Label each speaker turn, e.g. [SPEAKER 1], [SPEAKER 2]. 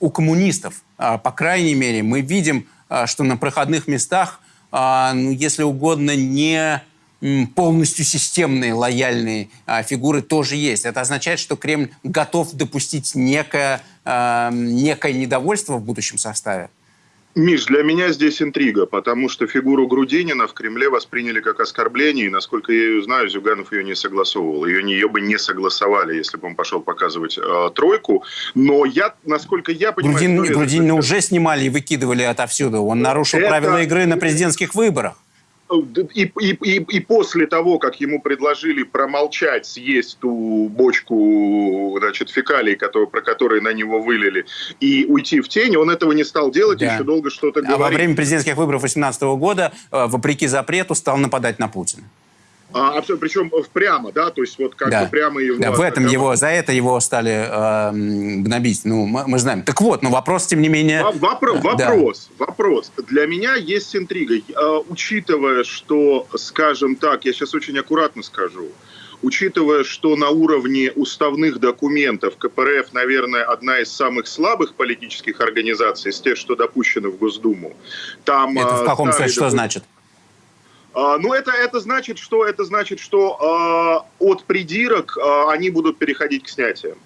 [SPEAKER 1] у коммунистов, по крайней мере, мы видим, что на проходных местах, ну, если угодно, не полностью системные лояльные а, фигуры тоже есть. Это означает, что Кремль готов допустить некое, а, некое недовольство в будущем составе?
[SPEAKER 2] Миш, для меня здесь интрига, потому что фигуру Грудинина в Кремле восприняли как оскорбление, и, насколько я ее знаю, Зюганов ее не согласовывал. Ее, ее бы не согласовали, если бы он пошел показывать э, тройку. Но я, насколько я понимаю...
[SPEAKER 1] Грудин, Грудинина уже снимали и выкидывали отовсюду. Он нарушил это... правила игры на президентских выборах
[SPEAKER 2] и, и, и, и после того, как ему предложили промолчать, съесть ту бочку значит, фекалий, который, про которые на него вылили, и уйти в тень, он этого не стал делать, да. еще долго что-то говорить.
[SPEAKER 1] А во время президентских выборов 2018 года, э, вопреки запрету, стал нападать на Путина.
[SPEAKER 2] А, причем прямо, да, то есть вот как
[SPEAKER 1] да.
[SPEAKER 2] бы прямо его...
[SPEAKER 1] Да, в этом его, за это его стали э, гнобить, ну, мы, мы знаем. Так вот, но ну, вопрос, тем не менее...
[SPEAKER 2] Вопро да. Вопрос, вопрос. Для меня есть интрига, э, учитывая, что, скажем так, я сейчас очень аккуратно скажу, учитывая, что на уровне уставных документов КПРФ, наверное, одна из самых слабых политических организаций из тех, что допущены в Госдуму.
[SPEAKER 1] Там, это в э, каком смысле, что значит?
[SPEAKER 2] А, ну, это, это значит, что, это значит, что э, от придирок э, они будут переходить к снятиям.